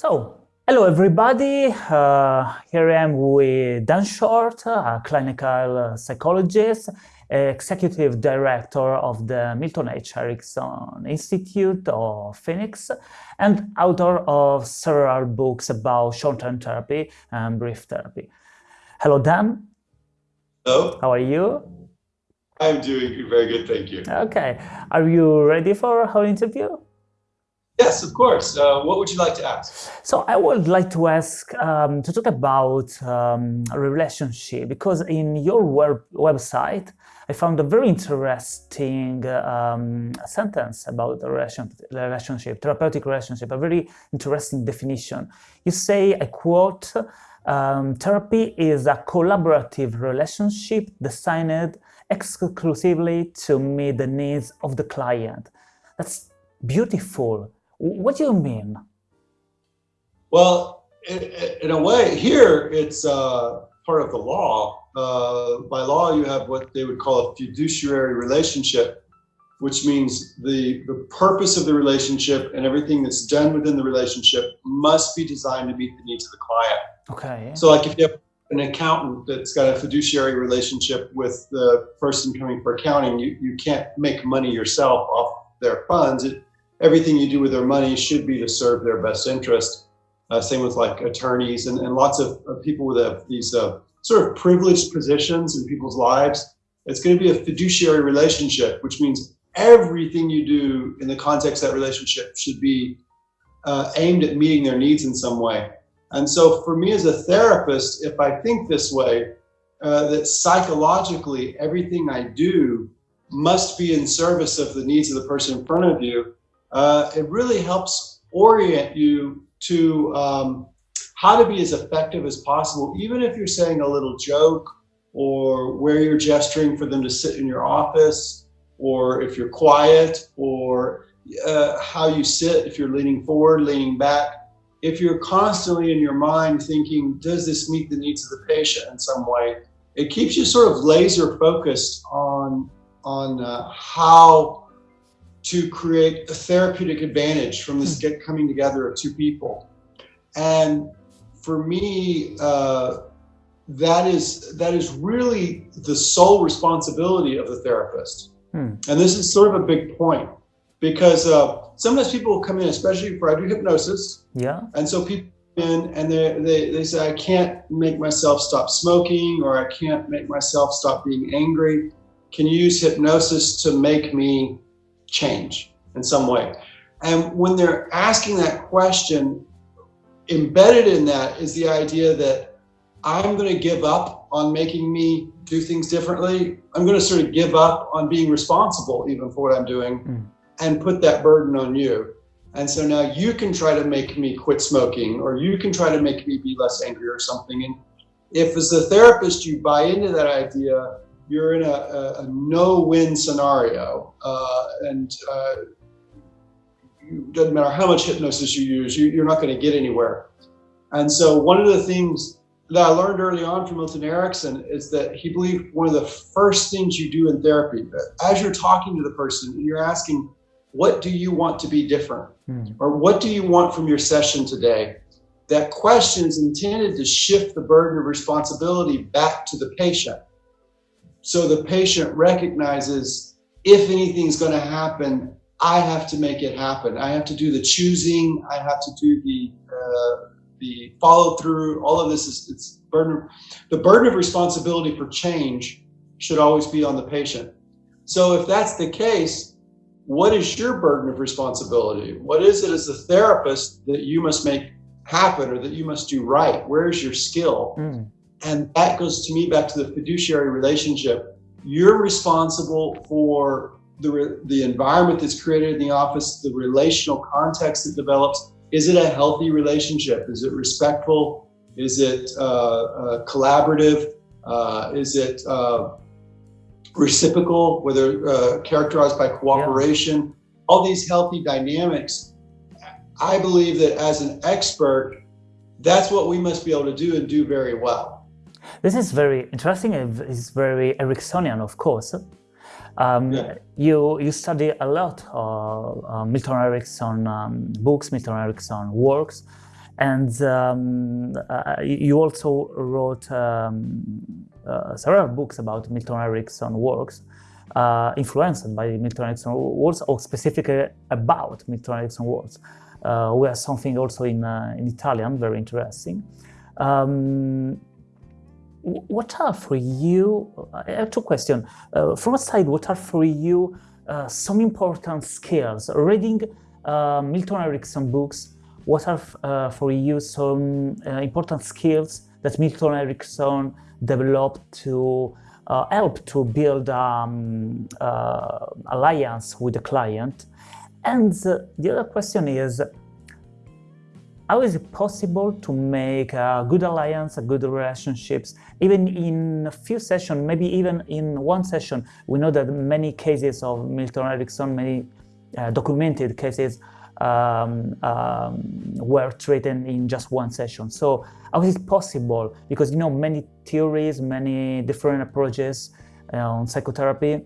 So, hello everybody. Uh, here I am with Dan Short, a clinical psychologist, executive director of the Milton H. Erickson Institute of Phoenix, and author of several books about short-term therapy and brief therapy. Hello, Dan. Hello. How are you? I'm doing very good, thank you. Okay. Are you ready for our interview? Yes, of course. Uh, what would you like to ask? So I would like to ask, um, to talk about um, relationship, because in your web website, I found a very interesting um, sentence about the relation, relationship, therapeutic relationship, a very interesting definition. You say, I quote, um, therapy is a collaborative relationship designed exclusively to meet the needs of the client. That's beautiful. What do you mean? Well, in, a way, here it's uh, part of the law. Uh, by law, you have what they would call a fiduciary relationship, which means the, the purpose of the relationship and everything that's done within the relationship must be designed to meet the needs of the client. Okay. So like if you have an accountant that's got a fiduciary relationship with the person coming for accounting, you, you can't make money yourself off their funds. It, everything you do with their money should be to serve their best interest. Uh, same with like attorneys and, and lots of, of people with these uh, sort of privileged positions in people's lives. It's going to be a fiduciary relationship, which means everything you do in the context of that relationship should be uh, aimed at meeting their needs in some way. And so for me as a therapist, if I think this way, uh, that psychologically everything I do must be in service of the needs of the person in front of you, uh, it really helps orient you to um, how to be as effective as possible, even if you're saying a little joke or where you're gesturing for them to sit in your office, or if you're quiet, or uh, how you sit, if you're leaning forward, leaning back. If you're constantly in your mind thinking, does this meet the needs of the patient in some way? It keeps you sort of laser focused on, on uh, how to create a therapeutic advantage from this get coming together of two people. And for me, uh, that is that is really the sole responsibility of the therapist. Hmm. And this is sort of a big point because uh, sometimes people come in, especially for I do hypnosis. Yeah. And so people in and they, they, they say, I can't make myself stop smoking or I can't make myself stop being angry. Can you use hypnosis to make me change in some way. And when they're asking that question, embedded in that is the idea that I'm going to give up on making me do things differently. I'm going to sort of give up on being responsible even for what I'm doing mm. and put that burden on you. And so now you can try to make me quit smoking or you can try to make me be less angry or something. And if as a therapist you buy into that idea, you're in a, a, a no-win scenario, uh, and uh, it doesn't matter how much hypnosis you use, you, you're not going to get anywhere. And so one of the things that I learned early on from Milton Erickson is that he believed one of the first things you do in therapy, as you're talking to the person and you're asking, what do you want to be different? Mm. Or what do you want from your session today? That question is intended to shift the burden of responsibility back to the patient. So the patient recognizes if anything's going to happen, I have to make it happen. I have to do the choosing. I have to do the uh, the follow through. All of this is it's burden. The burden of responsibility for change should always be on the patient. So if that's the case, what is your burden of responsibility? What is it as a therapist that you must make happen or that you must do right? Where's your skill? Mm. And that goes to me back to the fiduciary relationship. You're responsible for the, the environment that's created in the office, the relational context that develops. Is it a healthy relationship? Is it respectful? Is it uh, uh, collaborative? Uh, is it uh, reciprocal, whether uh, characterized by cooperation? Yeah. All these healthy dynamics. I believe that as an expert, that's what we must be able to do and do very well. This is very interesting. It's very Ericksonian, of course. Um, yeah. You you study a lot of uh, Milton Erickson um, books, Milton Erickson works, And um, uh, you also wrote um, uh, several books about Milton Erickson works, uh, influenced by Milton Erickson works, or specifically about Milton Erickson works. Uh, we have something also in, uh, in Italian, very interesting. Um, what are for you, I have two questions. Uh, from a side, what are for you uh, some important skills? Reading uh, Milton Erickson books, what are uh, for you some uh, important skills that Milton Erickson developed to uh, help to build um, alliance with the client? And the other question is, how is it possible to make a good alliance, a good relationships, even in a few sessions, maybe even in one session? We know that many cases of Milton Erickson, many uh, documented cases um, um, were treated in just one session. So how is it possible? Because you know many theories, many different approaches uh, on psychotherapy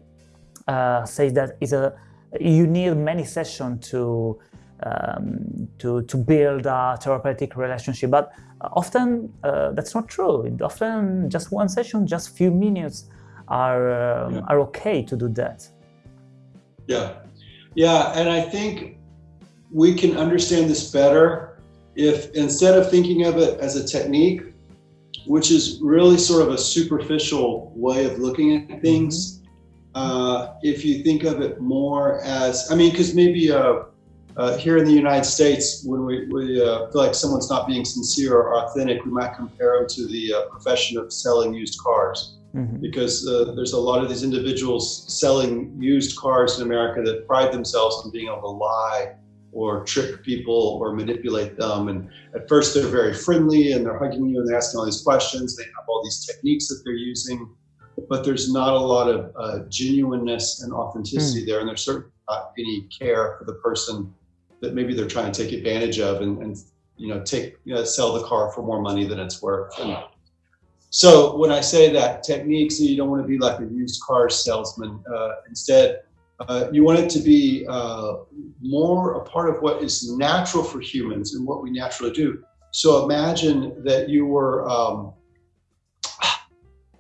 uh, say that is a you need many sessions to um, to, to build a therapeutic relationship. But often uh, that's not true. Often just one session, just few minutes are, um, yeah. are okay to do that. Yeah. Yeah. And I think we can understand this better if instead of thinking of it as a technique, which is really sort of a superficial way of looking at things, mm-hmm. uh, if you think of it more as, I mean, because maybe a uh, here in the United States, when we, we uh, feel like someone's not being sincere or authentic, we might compare them to the uh, profession of selling used cars. Mm-hmm. Because uh, there's a lot of these individuals selling used cars in America that pride themselves on being able to lie or trick people or manipulate them. And at first, they're very friendly and they're hugging you and they're asking all these questions. They have all these techniques that they're using, but there's not a lot of uh, genuineness and authenticity mm. there. And there's certainly not any care for the person that maybe they're trying to take advantage of and, and you know take you know, sell the car for more money than it's worth. And so when I say that techniques, you don't want to be like a used car salesman. Uh, instead, uh, you want it to be uh, more a part of what is natural for humans and what we naturally do. So imagine that you were um,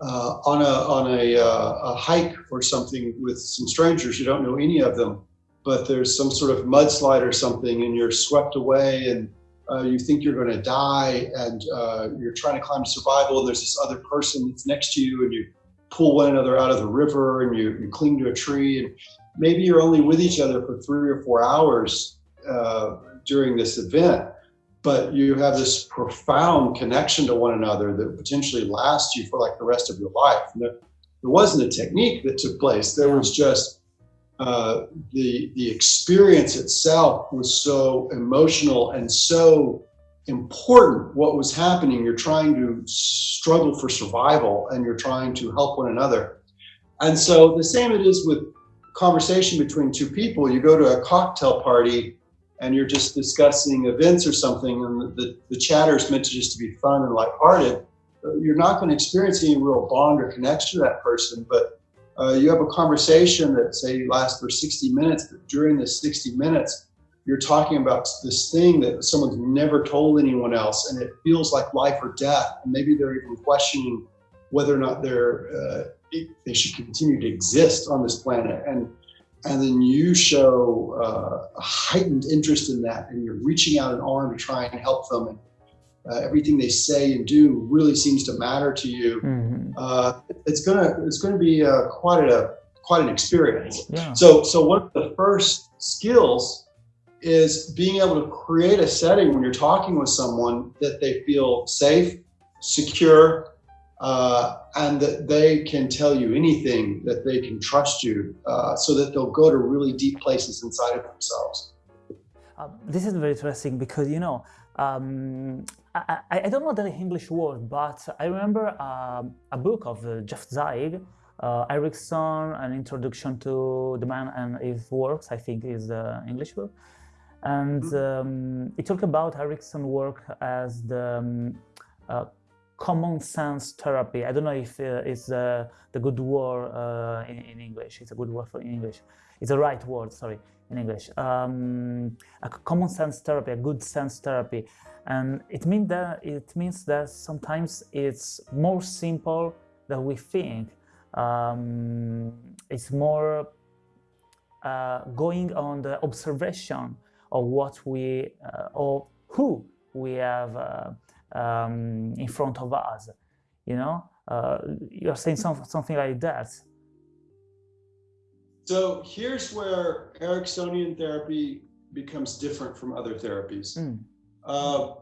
uh, on a on a, uh, a hike or something with some strangers. You don't know any of them but there's some sort of mudslide or something and you're swept away and uh, you think you're going to die and uh, you're trying to climb to survival and there's this other person that's next to you and you pull one another out of the river and you, you cling to a tree and maybe you're only with each other for three or four hours uh, during this event but you have this profound connection to one another that potentially lasts you for like the rest of your life. There, there wasn't a technique that took place. There was just uh, the the experience itself was so emotional and so important what was happening. You're trying to struggle for survival and you're trying to help one another. And so the same it is with conversation between two people. You go to a cocktail party and you're just discussing events or something and the, the, the chatter is meant to just to be fun and lighthearted. You're not going to experience any real bond or connection to that person but uh, you have a conversation that say lasts for 60 minutes, but during this 60 minutes, you're talking about this thing that someone's never told anyone else, and it feels like life or death. And maybe they're even questioning whether or not they're uh, they should continue to exist on this planet. And and then you show uh, a heightened interest in that, and you're reaching out an arm to try and help them. And uh, everything they say and do really seems to matter to you, mm-hmm. uh, it's gonna it's gonna be uh, quite a quite an experience. Yeah. So so one of the first skills is being able to create a setting when you're talking with someone that they feel safe, secure, uh, and that they can tell you anything, that they can trust you, uh, so that they'll go to really deep places inside of themselves. Um, this is very interesting because you know um, I, I, don't know the English word, but I remember um, a book of uh, Jeff Zeig, uh, Erickson, An Introduction to the Man and His Works, I think is the English book. And mm-hmm. um, it talked about Erickson's work as the um, uh, common sense therapy. I don't know if uh, it's uh, the good word uh, in, in, English. It's a good word for in English. It's a right word, sorry, in English. Um, a common sense therapy, a good sense therapy, and it means that it means that sometimes it's more simple than we think. Um, it's more uh, going on the observation of what we uh, or who we have uh, um, in front of us. You know, uh, you're saying some, something like that. So here's where Ericksonian therapy becomes different from other therapies. Mm. Uh,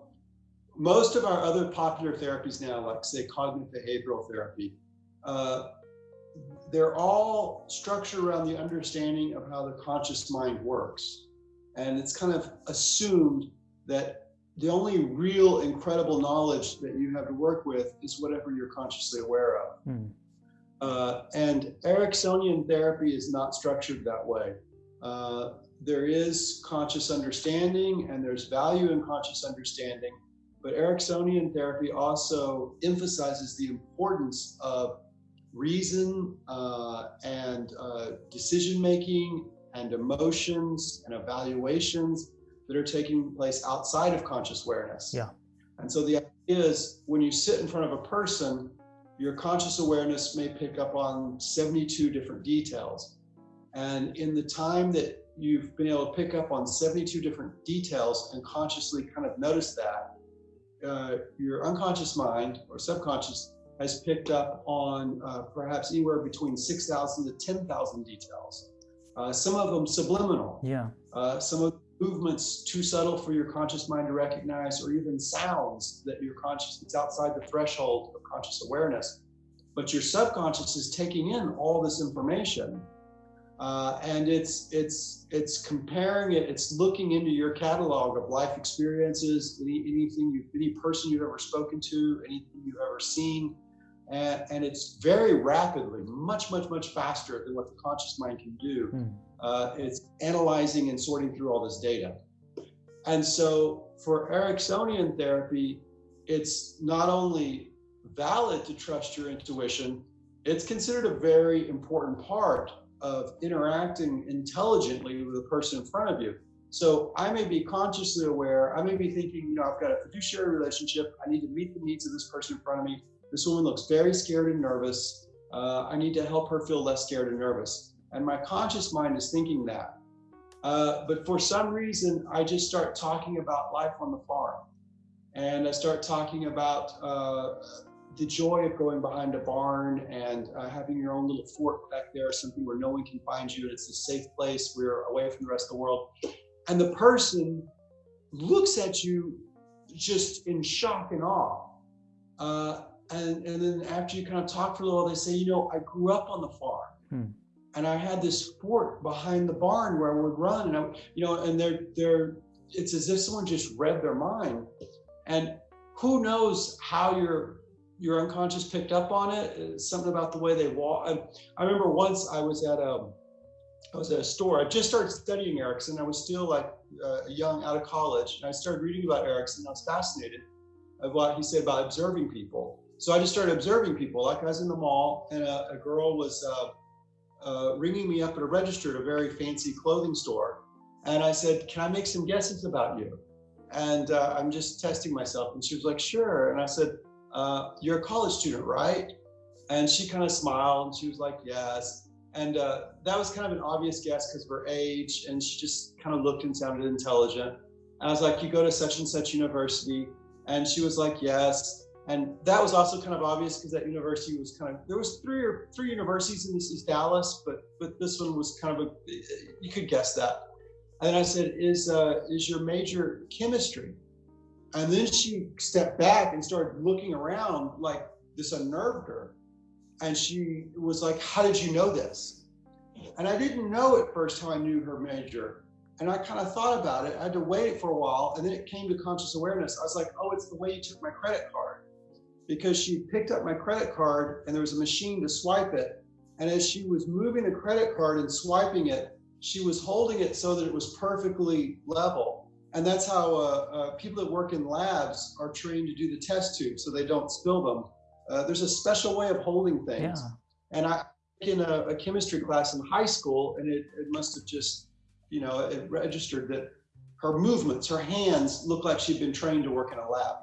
most of our other popular therapies now, like say cognitive behavioral therapy, uh, they're all structured around the understanding of how the conscious mind works. And it's kind of assumed that the only real incredible knowledge that you have to work with is whatever you're consciously aware of. Hmm. Uh, and Ericksonian therapy is not structured that way. Uh, there is conscious understanding and there's value in conscious understanding, but Ericksonian therapy also emphasizes the importance of reason uh, and uh, decision making and emotions and evaluations that are taking place outside of conscious awareness. Yeah. And so the idea is when you sit in front of a person, your conscious awareness may pick up on 72 different details. And in the time that you've been able to pick up on 72 different details and consciously kind of notice that, uh, your unconscious mind or subconscious has picked up on uh, perhaps anywhere between 6,000 to 10,000 details. Uh, some of them subliminal. Yeah. Uh, some of movements too subtle for your conscious mind to recognize, or even sounds that your conscious that's outside the threshold conscious awareness. But your subconscious is taking in all this information, uh, and it's it's it's comparing it. It's looking into your catalog of life experiences, any, anything you, any person you've ever spoken to, anything you've ever seen, and, and it's very rapidly, much, much, much faster than what the conscious mind can do. Hmm. Uh, it's analyzing and sorting through all this data. And so for Ericksonian therapy, it's not only valid to trust your intuition, it's considered a very important part of interacting intelligently with the person in front of you. So I may be consciously aware, I may be thinking, you know, I've got a fiduciary relationship, I need to meet the needs of this person in front of me. This woman looks very scared and nervous. Uh, I need to help her feel less scared and nervous. And my conscious mind is thinking that. Uh, but for some reason, I just start talking about life on the farm. And I start talking about uh, the joy of going behind a barn and uh, having your own little fort back there, something where no one can find you. And it's a safe place. We're away from the rest of the world. And the person looks at you just in shock and awe. Uh, and, and then after you kind of talk for a little, they say, you know, I grew up on the farm. Hmm. And I had this fort behind the barn where I would run, and I, you know, and they're they're. It's as if someone just read their mind, and who knows how your your unconscious picked up on it. It's something about the way they walk. I, I remember once I was at a I was at a store. I just started studying Erickson. I was still like uh, young, out of college, and I started reading about Erickson. I was fascinated of what he said about observing people. So I just started observing people. Like I was in the mall, and a, a girl was uh, uh, ringing me up at a register at a very fancy clothing store, and I said, "Can I make some guesses about you?" And uh, I'm just testing myself. And she was like, "Sure." And I said, uh, "You're a college student, right?" And she kind of smiled, and she was like, "Yes." And uh, that was kind of an obvious guess because of her age, and she just kind of looked and sounded intelligent. And I was like, "You go to such and such university?" And she was like, "Yes." and that was also kind of obvious because that university was kind of there was three or three universities in this is Dallas, but but this one was kind of a you could guess that. And then I said, "Is uh, is your major chemistry?" And then she stepped back and started looking around like this unnerved her, and she was like, "How did you know this?" And I didn't know at first how I knew her major. And I kind of thought about it. I had to wait for a while, and then it came to conscious awareness. I was like, "Oh, it's the way you took my credit card." because she picked up my credit card and there was a machine to swipe it. And as she was moving the credit card and swiping it, she was holding it so that it was perfectly level. And that's how uh, uh, people that work in labs are trained to do the test tubes so they don't spill them. Uh, there's a special way of holding things. Yeah. And I in a, a, chemistry class in high school, and it, it must have just, you know, it registered that her movements, her hands looked like she'd been trained to work in a lab.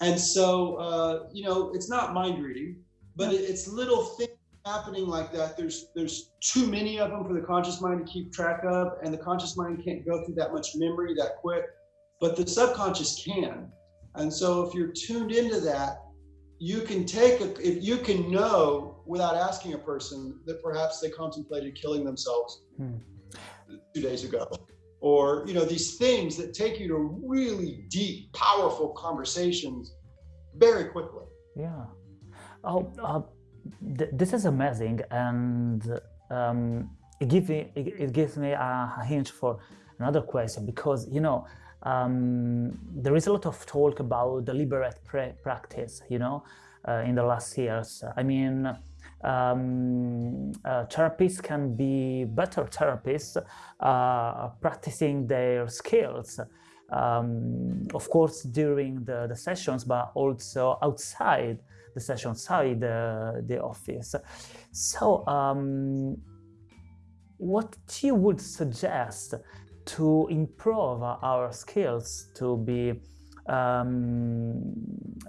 And so, uh, you know, it's not mind reading, but it, it's little things happening like that. There's there's too many of them for the conscious mind to keep track of, and the conscious mind can't go through that much memory that quick, but the subconscious can. And so, if you're tuned into that, you can take a, if you can know without asking a person that perhaps they contemplated killing themselves hmm. two days ago or you know these things that take you to really deep powerful conversations very quickly yeah oh uh, th this is amazing and um, it gives me it, it gives me a, a hint for another question because you know um, there is a lot of talk about deliberate practice you know uh, in the last years. I mean um, uh, therapists can be better therapists uh, practicing their skills um, of course during the, the sessions but also outside the session outside the, the office so um, what you would suggest to improve our skills to be um,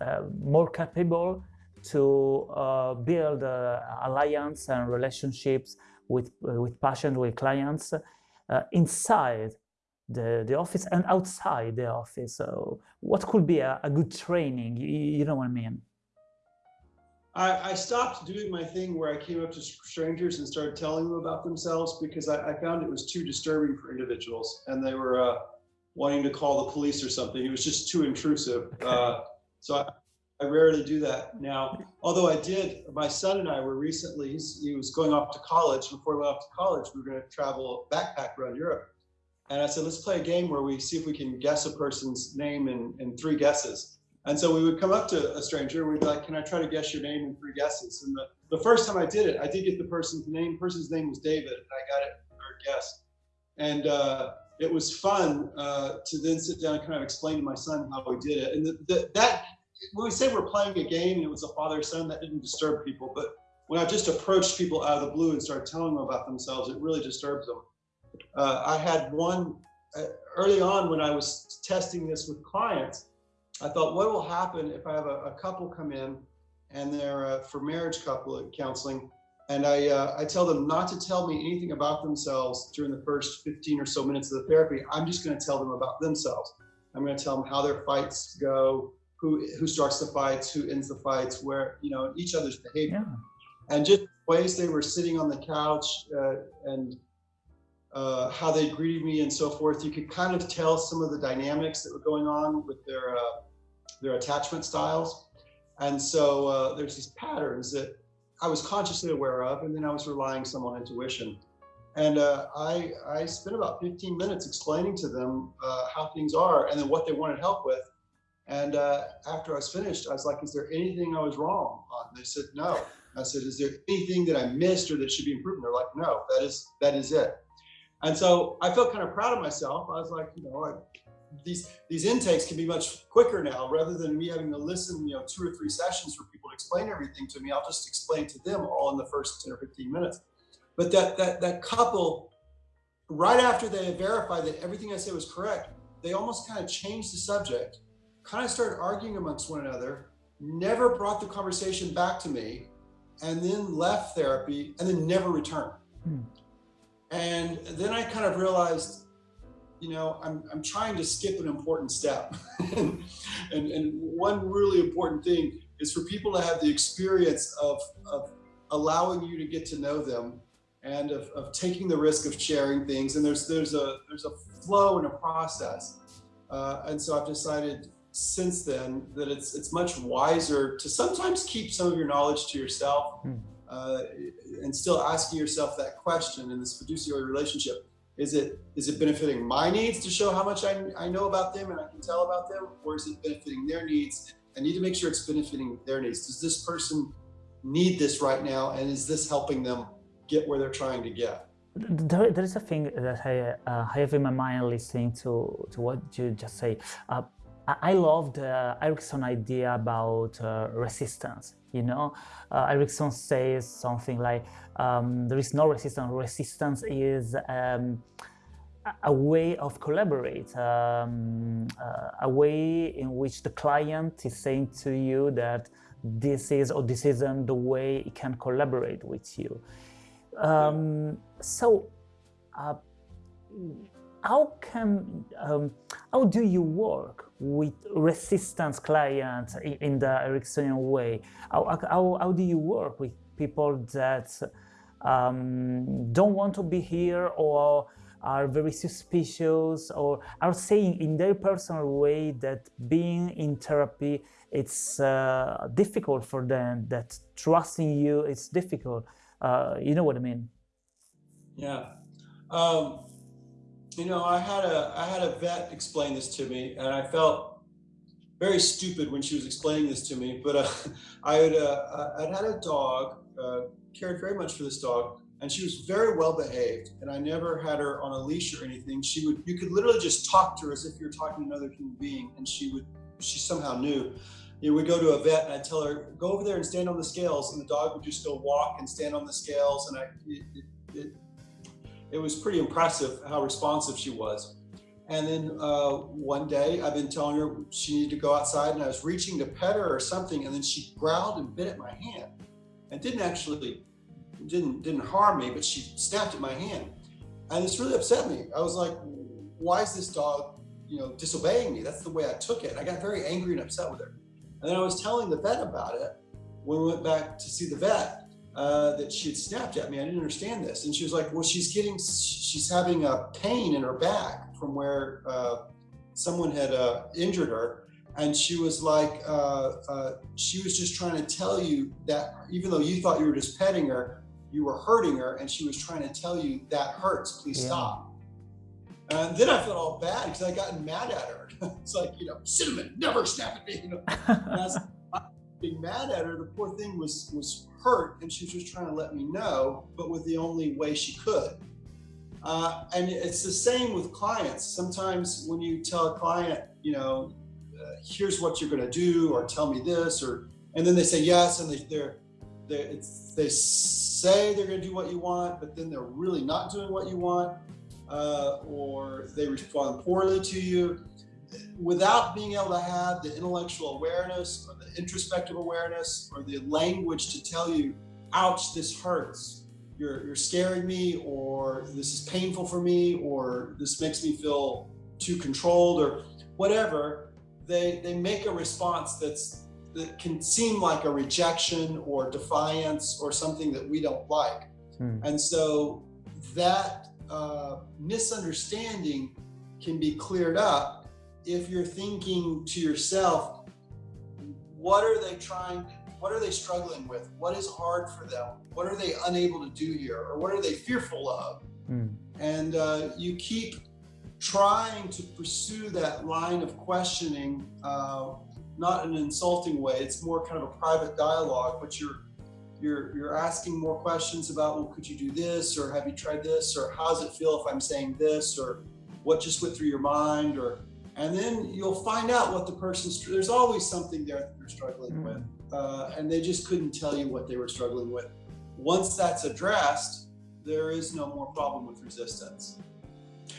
uh, more capable to uh, build uh, alliance and relationships with uh, with patients, with clients uh, inside the, the office and outside the office. So what could be a, a good training? You, you, know what I mean? I, I, stopped doing my thing where I came up to strangers and started telling them about themselves because I, I found it was too disturbing for individuals and they were uh, wanting to call the police or something. It was just too intrusive. Uh, so I, I rarely do that now. Although I did, my son and I were recently, he was going off to college. Before we went off to college, we were going to travel backpack around Europe. And I said, let's play a game where we see if we can guess a person's name in, in three guesses. And so we would come up to a stranger we'd be like, can I try to guess your name in three guesses? And the, the first time I did it, I did get the person's name. The person's name was David, and I got it third guess. And uh, it was fun uh, to then sit down and kind of explain to my son how we did it. And the, the, that when we say we're playing a game and it was a father son, that didn't disturb people. But when I just approached people out of the blue and started telling them about themselves, it really disturbs them. Uh, I had one uh, early on when I was testing this with clients. I thought, what will happen if I have a, a couple come in and they're uh, for marriage couple counseling, and I uh, I tell them not to tell me anything about themselves during the first 15 or so minutes of the therapy. I'm just going to tell them about themselves. I'm going to tell them how their fights go, who who starts the fights, who ends the fights, where you know each other's behavior, yeah. and just ways they were sitting on the couch uh, and uh, how they greeted me and so forth. You could kind of tell some of the dynamics that were going on with their uh, their attachment styles, and so uh, there's these patterns that I was consciously aware of, and then I was relying some on intuition. And uh, I, I spent about 15 minutes explaining to them uh, how things are and then what they wanted help with and uh, after I was finished, I was like, is there anything I was wrong on? They said, no. I said, is there anything that I missed or that should be improved? they're like, no, that is, that is it. And so I felt kind of proud of myself. I was like, you know, I, these, these intakes can be much quicker now rather than me having to listen, you know, two or three sessions for people to explain everything to me. I'll just explain to them all in the first 10 or 15 minutes. But that, that, that couple, right after they verified that everything I said was correct, they almost kind of changed the subject kind of started arguing amongst one another, never brought the conversation back to me, and then left therapy and then never returned. Hmm. And then I kind of realized, you know, I'm, I'm trying to skip an important step. and, and, one really important thing is for people to have the experience of, of allowing you to get to know them and of, of taking the risk of sharing things. And there's, there's, a, there's a flow and a process. Uh, and so I've decided since then that it's it's much wiser to sometimes keep some of your knowledge to yourself hmm. uh, and still asking yourself that question in this fiduciary relationship is it is it benefiting my needs to show how much I, I know about them and I can tell about them? Or is it benefiting their needs? I need to make sure it's benefiting their needs. Does this person need this right now? And is this helping them get where they're trying to get? There, there is a thing that I, uh, I have in my mind listening to, to what you just say. Uh, I love the Erickson idea about uh, resistance. You know, uh, Erickson says something like, um, there is no resistance. Resistance is um, a way of collaborate, um, uh, a way in which the client is saying to you that this is or this isn't the way it can collaborate with you. Um, so, uh, how can um, how do you work with resistance clients in, the Ericksonian way? How, how, how do you work with people that um, don't want to be here or are very suspicious or are saying in their personal way that being in therapy it's uh, difficult for them that trusting you is difficult? Uh, you know what i mean? Yeah. Um, you know i had a i had a vet explain this to me and i felt very stupid when she was explaining this to me but uh, i had uh, i'd had a dog uh, cared very much for this dog and she was very well behaved and i never had her on a leash or anything she would you could literally just talk to her as if you're talking to another human being and she would she somehow knew you know, we'd go to a vet and I'd tell her, go over there and stand on the scales. And the dog would just go walk and stand on the scales. And I, it, it, it was pretty impressive how responsive she was. And then uh, one day I've been telling her she needed to go outside and I was reaching to pet her or something. And then she growled and bit at my hand and didn't actually didn't didn't harm me, but she snapped at my hand, and this really upset me. I was like, "Why is this dog, you know, disobeying me?" That's the way I took it. I got very angry and upset with her, and then I was telling the vet about it when we went back to see the vet. Uh, that she had snapped at me. I didn't understand this, and she was like, "Well, she's getting, she's having a pain in her back from where uh, someone had uh, injured her." and she was like, uh, uh, she was just trying to tell you that even though you thought you were just petting her, you were hurting her and she was trying to tell you that hurts, please yeah. stop. And then I felt all bad because I got mad at her. it's like, you know, cinnamon, never snap at me. You know, being mad at her, the poor thing was was hurt and she was just trying to let me know, but with the only way she could. Uh, and it's the same with clients. Sometimes when you tell a client, you know, uh, here's what you're going to do, or tell me this, or and then they say yes, and they, they're they, they say they're going to do what you want, but then they're really not doing what you want, uh, or they respond poorly to you. Without being able to have the intellectual awareness or the introspective awareness or the language to tell you, ouch, this hurts, you're, you're scaring me, or this is painful for me, or this makes me feel too controlled, or whatever, they, they make a response that's that can seem like a rejection or defiance or something that we don't like. Hmm. And so that uh, misunderstanding can be cleared up if you're thinking to yourself, what are they trying, what are they struggling with? What is hard for them? What are they unable to do here? Or what are they fearful of? Hmm. And uh, you keep trying to pursue that line of questioning uh, not in an insulting way. It's more kind of a private dialogue, but you're you're you're asking more questions about well, could you do this, or have you tried this, or how does it feel if I'm saying this, or what just went through your mind, or and then you'll find out what the person's. There's always something there that they're struggling with, uh, and they just couldn't tell you what they were struggling with. Once that's addressed, there is no more problem with resistance.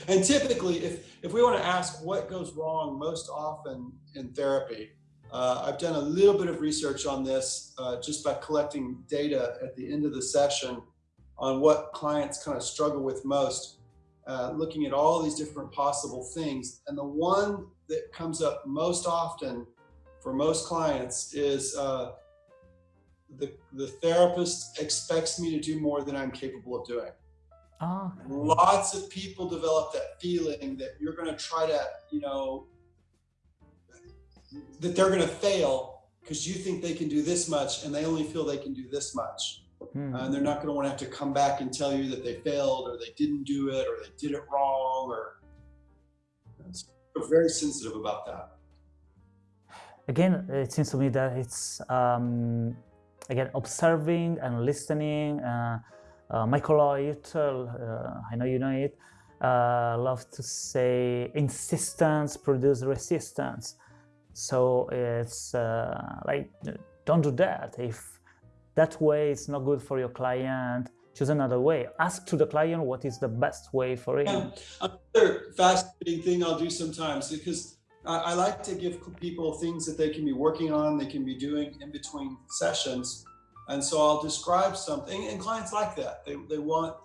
And typically, if if we want to ask what goes wrong most often in therapy, uh, I've done a little bit of research on this uh, just by collecting data at the end of the session on what clients kind of struggle with most, uh, looking at all these different possible things. And the one that comes up most often for most clients is uh, the, the therapist expects me to do more than I'm capable of doing. Oh. Lots of people develop that feeling that you're going to try to, you know, that they're going to fail because you think they can do this much and they only feel they can do this much. Hmm. Uh, and they're not going to want to have to come back and tell you that they failed or they didn't do it or they did it wrong or we're very sensitive about that. Again, it seems to me that it's um, again observing and listening. Uh, uh, Michael uh, I know you know it, uh, love to say insistence produces resistance. So it's uh, like, don't do that. If that way is not good for your client, choose another way. Ask to the client what is the best way for him. Another fascinating thing I'll do sometimes because I, I like to give people things that they can be working on, they can be doing in between sessions. And so I'll describe something and clients like that. They, they want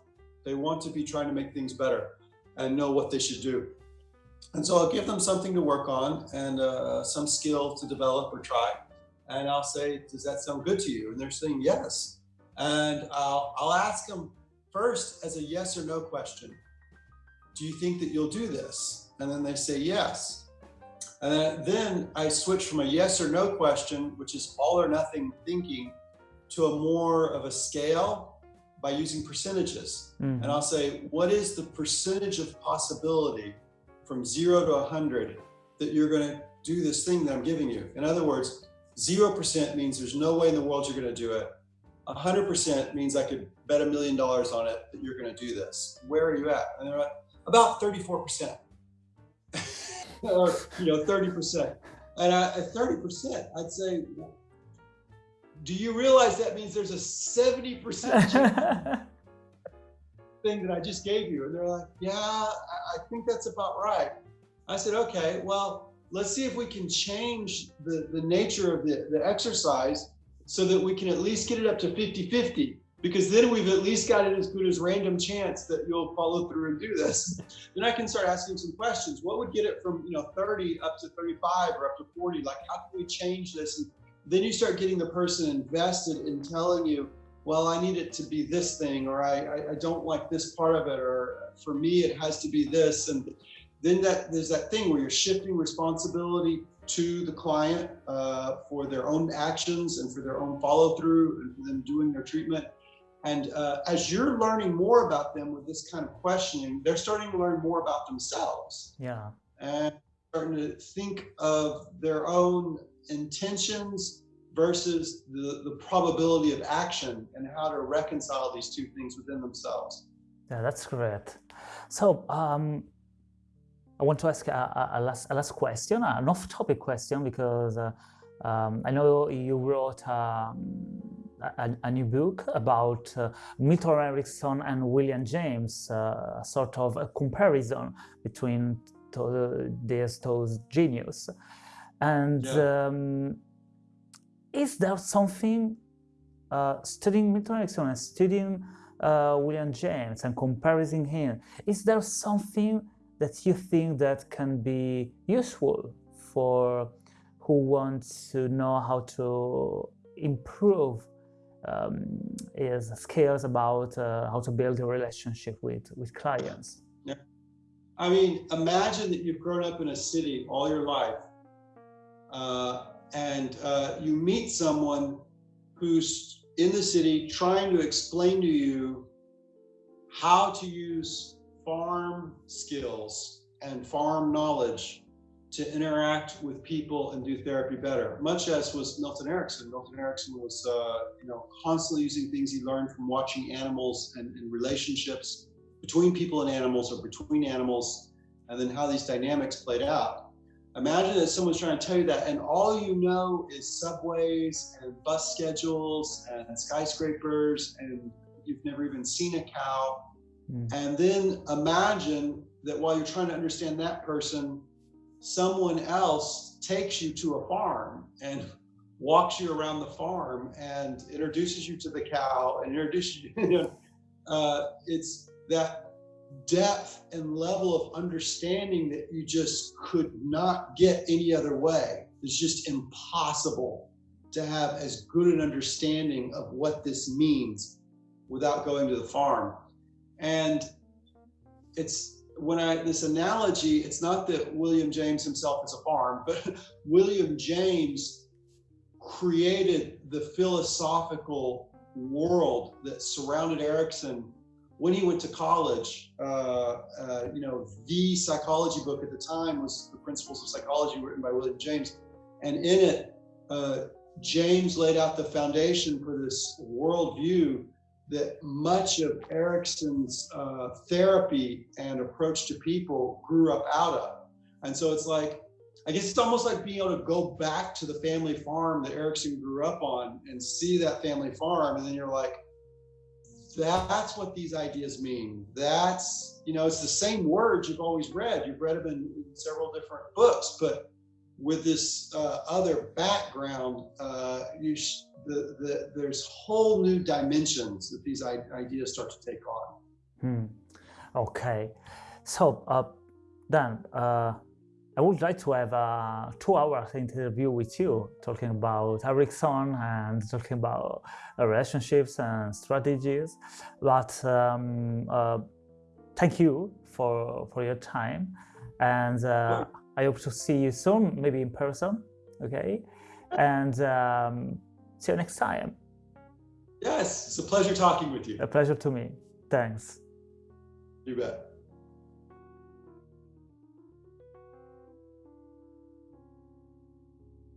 they want to be trying to make things better and know what they should do. And so I'll give them something to work on and uh, some skill to develop or try. And I'll say, does that sound good to you? And they're saying yes. And I'll, I'll ask them first as a yes or no question. Do you think that you'll do this? And then they say yes. And then I switch from a yes or no question, which is all or nothing thinking, to a more of a scale by using percentages. Mm. And I'll say, what is the percentage of possibility from zero to 100 that you're going to do this thing that I'm giving you? In other words, 0% means there's no way in the world you're going to do it. 100% means I could bet a million dollars on it that you're going to do this. Where are you at? And they're at about 34%. or, you know, 30%. And I, at 30%, I'd say, do you realize that means there's a 70% thing that I just gave you? And they're like, yeah, I think that's about right. I said, okay, well, let's see if we can change the, the nature of the, the exercise so that we can at least get it up to 50 50 because then we've at least got it as good as random chance that you'll follow through and do this. then I can start asking some questions. What would get it from you know 30 up to 35 or up to 40? Like how can we change this? And then you start getting the person invested in telling you, well, I need it to be this thing, or I, I, I don't like this part of it, or for me it has to be this. And then that there's that thing where you're shifting responsibility to the client uh, for their own actions and for their own follow through and them doing their treatment. And uh, as you're learning more about them with this kind of questioning, they're starting to learn more about themselves. Yeah. And starting to think of their own intentions versus the, the probability of action and how to reconcile these two things within themselves. Yeah, that's great. So, um, I want to ask a, a, last, a last question, an off-topic question, because uh, um, I know you wrote um, a, a, new book about uh, Milton Erickson and William James, uh, sort of a comparison between to, these two genius. And yeah. um, is there something uh, studying Milton Erickson and studying uh, William James and comparing him? Is there something that you think that can be useful for who wants to know how to improve um, skills about uh, how to build a relationship with, with clients. Yeah. I mean, imagine that you've grown up in a city all your life uh, and uh, you meet someone who's in the city trying to explain to you how to use farm skills and farm knowledge to interact with people and do therapy better, much as was Milton Erickson. Milton Erickson was, uh, you know, constantly using things he learned from watching animals and, and, relationships between people and animals or between animals, and then how these dynamics played out. Imagine that someone's trying to tell you that, and all you know is subways and bus schedules and skyscrapers, and you've never even seen a cow. Mm. And then imagine that while you're trying to understand that person, someone else takes you to a farm and walks you around the farm and introduces you to the cow and introduces you, uh, it's that depth and level of understanding that you just could not get any other way. It's just impossible to have as good an understanding of what this means without going to the farm. And it's when I this analogy, it's not that William James himself is a farm, but William James created the philosophical world that surrounded Erickson when he went to college. Uh, uh, you know, the psychology book at the time was The Principles of Psychology, written by William James, and in it, uh, James laid out the foundation for this worldview that much of Erickson's uh, therapy and approach to people grew up out of. And so it's like, I guess it's almost like being able to go back to the family farm that Erickson grew up on and see that family farm. And then you're like, that's what these ideas mean. That's, you know, it's the same words you've always read. You've read them in, in several different books, but with this uh, other background, uh, you the, the, there's whole new dimensions that these ideas start to take on. Hmm. Okay, so uh, then uh, I would like to have a two-hour interview with you, talking about Ericsson and talking about relationships and strategies. But um, uh, thank you for for your time, and uh, I hope to see you soon, maybe in person. Okay, and. Um, See you next time. Yes, it's a pleasure talking with you. A pleasure to me. Thanks. You bet.